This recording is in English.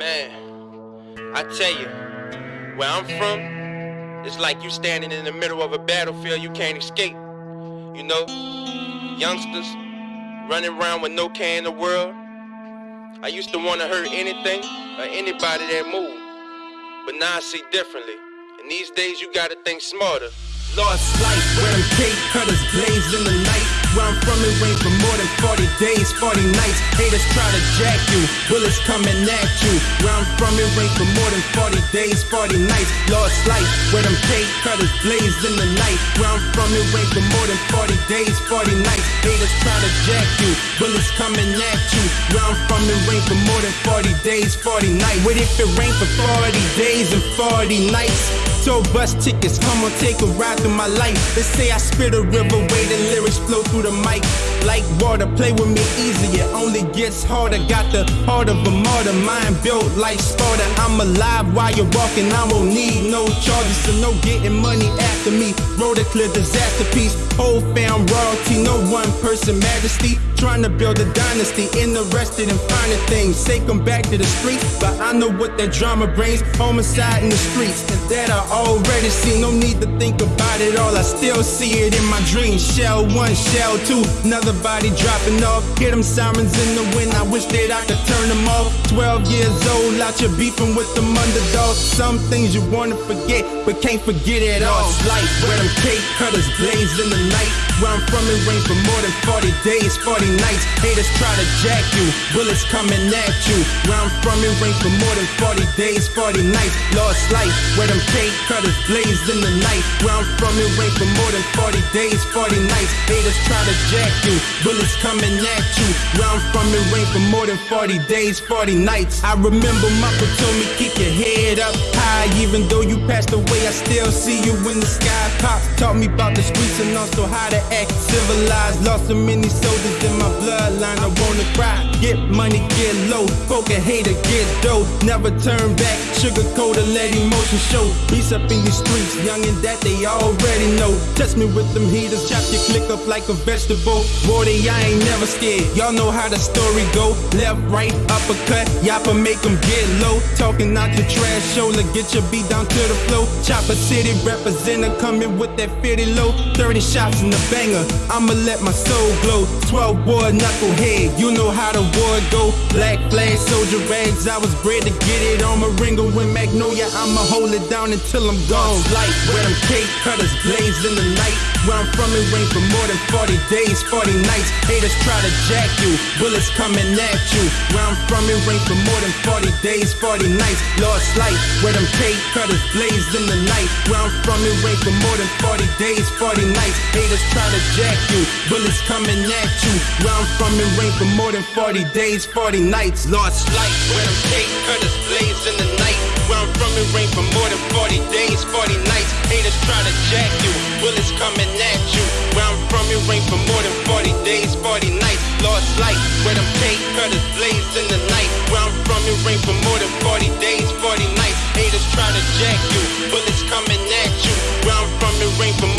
Man, I tell you, where I'm from, it's like you standing in the middle of a battlefield you can't escape. You know, youngsters running around with no care in the world. I used to want to hurt anything or anybody that moved, but now I see differently. And these days you gotta think smarter. Lost life, where them cake cutters blaze in the night. Where I'm from, it rained for more than 40 days, 40 nights. Haters try to jack you, bullets coming at you. Where I'm from, it rained for more than 40 days, 40 nights. Lost life, where them cake cutters blaze in the night. Where I'm from, it rained for more than 40 days, 40 nights. Haters try to jack you, bullets coming at you. Where I'm from, it rained for more than 40 days, 40 nights. What if it rained for 40 days and 40 nights? So bus tickets, come on, take a ride through my life. They say I spit a river, way the lyrics flow through the mic. Like water, play with me easy, it only gets harder. Got the heart of a martyr, mind built like Sparta. I'm alive while you're walking, I won't need no charges, so no getting money after me. Road a clear disaster piece, whole fam royalty, no one person majesty. Trying to build a dynasty, interested in finding things. Say come back to the streets, but I know what that drama brings. Homicide in the streets, that I already see. No need to think about it all, I still see it in my dreams. Shell one, shell two, another body dropping off. Hear them sirens in the wind, I wish that I could turn them off. 12 years old, out here beefing with them underdogs. Some things you wanna forget, but can't forget it all. It's life, where them cake cutters blaze in the night. Where I'm from, it rained for more than 40 days, 40 nights. Haters try to jack you, bullets coming at you. Where I'm from, it rained for more than 40 days, 40 nights. Lost life, where them cake cutters blaze in the night. Where I'm from, it rained for more than 40 days, 40 nights. Haters try to jack you, bullets coming at you. Where I'm from, it rained for more than 40 days, 40 nights. I remember Mama told me keep your head up even though you passed away. I still see you in the sky. Pops taught me about the streets and also how to act civilized. Lost so many soldiers in my bloodline. I wanna cry. Get money, get low. Folk a hater, get dough. Never turn back. Sugar coat and let emotion show. Peace up in your streets, young and that they already know. Test me with them heaters, chop your click up like a vegetable. Boy, I ain't never scared. Y'all know how the story go. Left, right, uppercut. Yappa make them get low. Talking out your trash shoulder, get your beat down to the flow. Chopper City representative coming with that 50 low. 30 shots in the banger. I'ma let my soul glow. 12 boy knucklehead, you know how the war go. Black flag, soldier rags. I was bred to get it on my ringer with Magnolia. I'ma hold it down until I'm gone. Light where them cake cutters blaze in the night. Where I'm from, it rained for more than 40 days, 40 nights. Haters try to jack you, bullets coming at you. Where I'm from, it rained for more than 40 days, 40 nights. Lost light where them cake cutters blaze in the night. Where I'm from, it rained for more than 40 days, 40 nights. Haters try to jack you, bullets coming at you. Where I'm from, it rained for more than 40 days, 40 nights. Lost light where them cake cutters blaze in the night. Where I'm from, it rained for more than 40 days, 40 nights. Haters try to jack you, bullets coming at you. Where I'm from, it rained for more than 40 days, 40 nights. Lost light where them cake cutters blaze in the night. Where I'm from, it rained for more than 40 days, 40 nights. Haters try to jack you, bullets coming at you. Where I'm from, it rained for